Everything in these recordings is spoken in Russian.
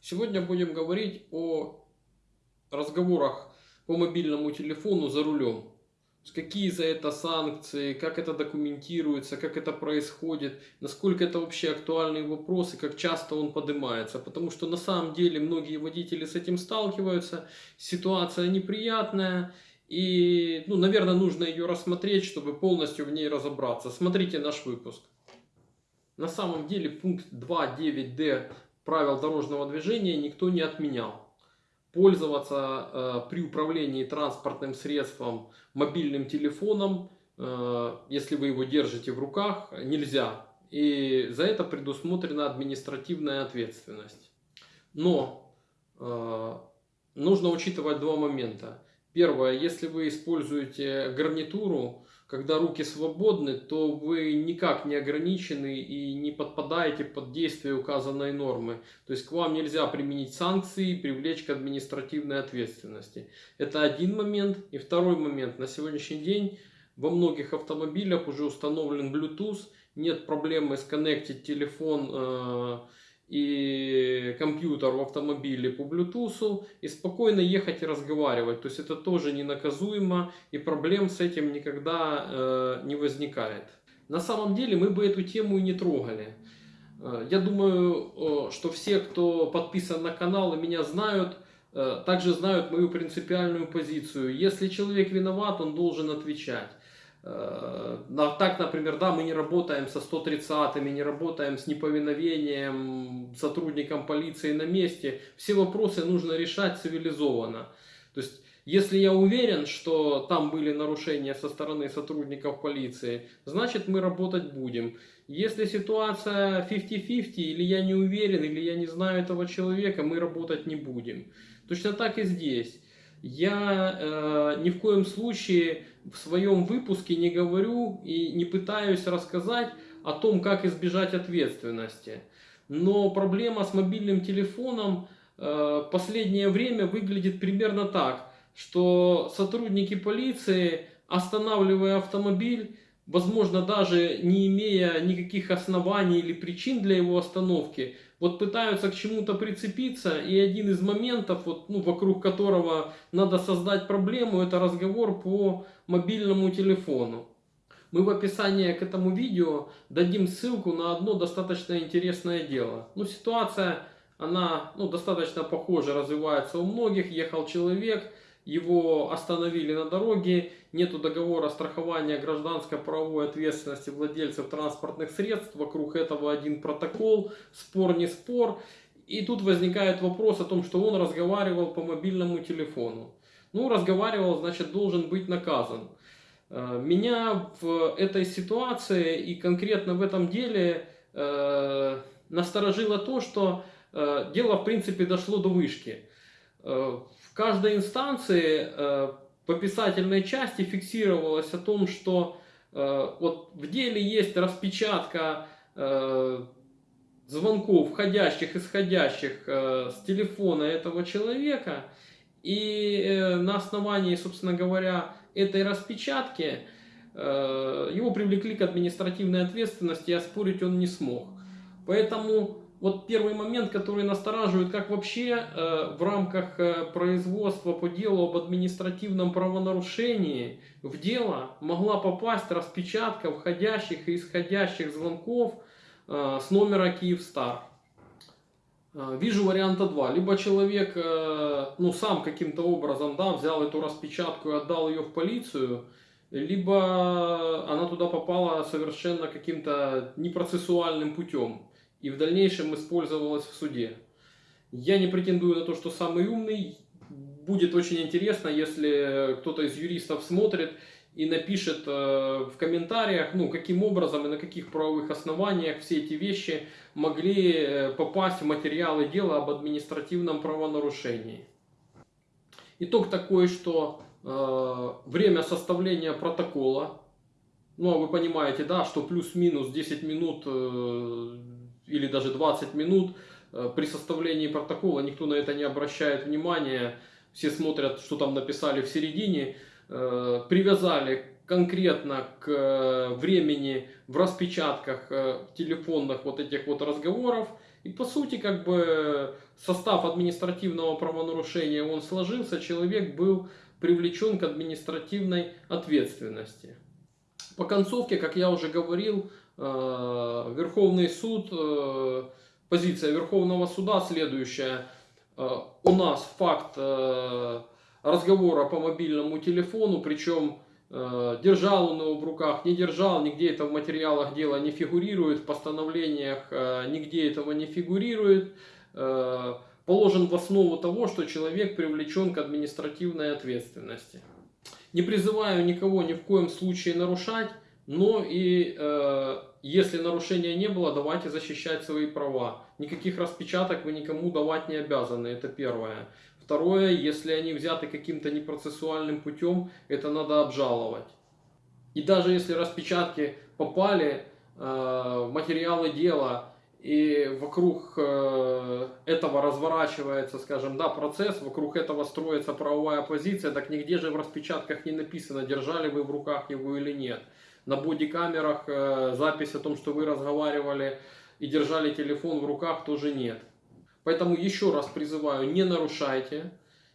Сегодня будем говорить о разговорах по мобильному телефону за рулем. Какие за это санкции, как это документируется, как это происходит, насколько это вообще актуальный вопрос и как часто он поднимается. Потому что на самом деле многие водители с этим сталкиваются, ситуация неприятная и, ну, наверное, нужно ее рассмотреть, чтобы полностью в ней разобраться. Смотрите наш выпуск. На самом деле пункт 2.9d правил дорожного движения никто не отменял. Пользоваться э, при управлении транспортным средством мобильным телефоном, э, если вы его держите в руках, нельзя. И за это предусмотрена административная ответственность. Но э, нужно учитывать два момента. Первое, если вы используете гарнитуру, когда руки свободны, то вы никак не ограничены и не подпадаете под действие указанной нормы. То есть к вам нельзя применить санкции и привлечь к административной ответственности. Это один момент. И второй момент. На сегодняшний день во многих автомобилях уже установлен Bluetooth. Нет проблемы сконнектить телефон э, и компьютер в автомобиле по Bluetooth и спокойно ехать и разговаривать. То есть это тоже не наказуемо и проблем с этим никогда э, не возникает. На самом деле мы бы эту тему и не трогали. Э, я думаю, э, что все, кто подписан на канал и меня знают, э, также знают мою принципиальную позицию. Если человек виноват, он должен отвечать. Э, так, например, да, мы не работаем со 130-ми, не работаем с неповиновением сотрудникам полиции на месте. Все вопросы нужно решать цивилизованно. То есть, если я уверен, что там были нарушения со стороны сотрудников полиции, значит мы работать будем. Если ситуация 50-50, или я не уверен, или я не знаю этого человека, мы работать не будем. Точно так и здесь. Я э, ни в коем случае в своем выпуске не говорю и не пытаюсь рассказать о том, как избежать ответственности. Но проблема с мобильным телефоном э, последнее время выглядит примерно так, что сотрудники полиции, останавливая автомобиль, возможно даже не имея никаких оснований или причин для его остановки, вот пытаются к чему-то прицепиться, и один из моментов, вот, ну, вокруг которого надо создать проблему, это разговор по мобильному телефону. Мы в описании к этому видео дадим ссылку на одно достаточно интересное дело. Ну, ситуация, она ну, достаточно похоже развивается у многих. Ехал человек, его остановили на дороге, нету договора страхования гражданской правовой ответственности владельцев транспортных средств, вокруг этого один протокол, спор не спор. И тут возникает вопрос о том, что он разговаривал по мобильному телефону. Ну, разговаривал, значит, должен быть наказан. Э, меня в этой ситуации и конкретно в этом деле э, насторожило то, что э, дело в принципе дошло до вышки. Э, в каждой инстанции э, по писательной части фиксировалось о том, что э, вот в деле есть распечатка звонков входящих, исходящих с телефона этого человека. И на основании, собственно говоря, этой распечатки его привлекли к административной ответственности, и оспорить он не смог. Поэтому вот первый момент, который настораживает, как вообще э, в рамках э, производства по делу об административном правонарушении в дело могла попасть распечатка входящих и исходящих звонков э, с номера Киевстар. Э, вижу варианта два. Либо человек э, ну, сам каким-то образом да, взял эту распечатку и отдал ее в полицию, либо она туда попала совершенно каким-то непроцессуальным путем и в дальнейшем использовалась в суде. Я не претендую на то, что самый умный. Будет очень интересно, если кто-то из юристов смотрит и напишет э, в комментариях, ну, каким образом и на каких правовых основаниях все эти вещи могли э, попасть в материалы дела об административном правонарушении. Итог такой, что э, время составления протокола, ну, а вы понимаете, да, что плюс-минус 10 минут или даже 20 минут э, при составлении протокола, никто на это не обращает внимания, все смотрят, что там написали в середине, э, привязали конкретно к э, времени в распечатках телефонных вот этих вот разговоров, и по сути как бы состав административного правонарушения он сложился, человек был привлечен к административной ответственности. По концовке, как я уже говорил, Верховный суд, э, позиция Верховного суда следующая. Э, у нас факт разговора по мобильному телефону, причем держал он его в руках, не держал, нигде это в материалах дела не фигурирует, в постановлениях нигде этого не фигурирует положен в основу того, что человек привлечен к административной ответственности. Не призываю никого ни в коем случае нарушать, но и э, если нарушения не было, давайте защищать свои права. Никаких распечаток вы никому давать не обязаны, это первое. Второе, если они взяты каким-то непроцессуальным путем, это надо обжаловать. И даже если распечатки попали э, материалы дела, и вокруг э, этого разворачивается, скажем, да, процесс, вокруг этого строится правовая позиция, так нигде же в распечатках не написано, держали вы в руках его или нет. На бодикамерах э, запись о том, что вы разговаривали и держали телефон в руках, тоже нет. Поэтому еще раз призываю, не нарушайте.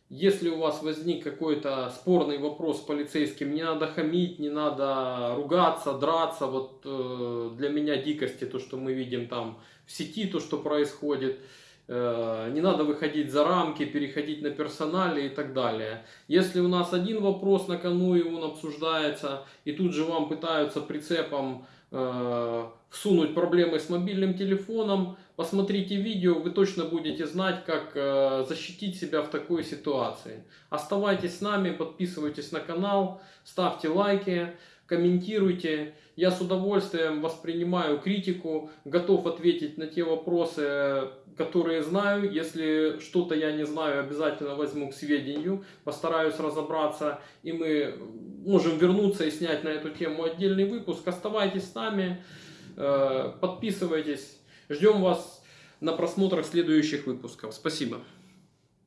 Если у вас возник какой-то спорный вопрос с полицейским, не надо хамить, не надо ругаться, драться. Вот э, для меня дикости то, что мы видим там в сети, то, что происходит. Э, не надо выходить за рамки, переходить на персонали и так далее. Если у нас один вопрос на кону и он обсуждается, и тут же вам пытаются прицепом э, всунуть проблемы с мобильным телефоном, посмотрите видео, вы точно будете знать, как э, защитить себя в такой ситуации. Оставайтесь с нами, подписывайтесь на канал, ставьте лайки, комментируйте. Я с удовольствием воспринимаю критику, готов ответить на те вопросы, которые знаю. Если что-то я не знаю, обязательно возьму к сведению, постараюсь разобраться, и мы можем вернуться и снять на эту тему отдельный выпуск. Оставайтесь с нами, э, подписывайтесь. Ждем вас на просмотрах следующих выпусков. Спасибо.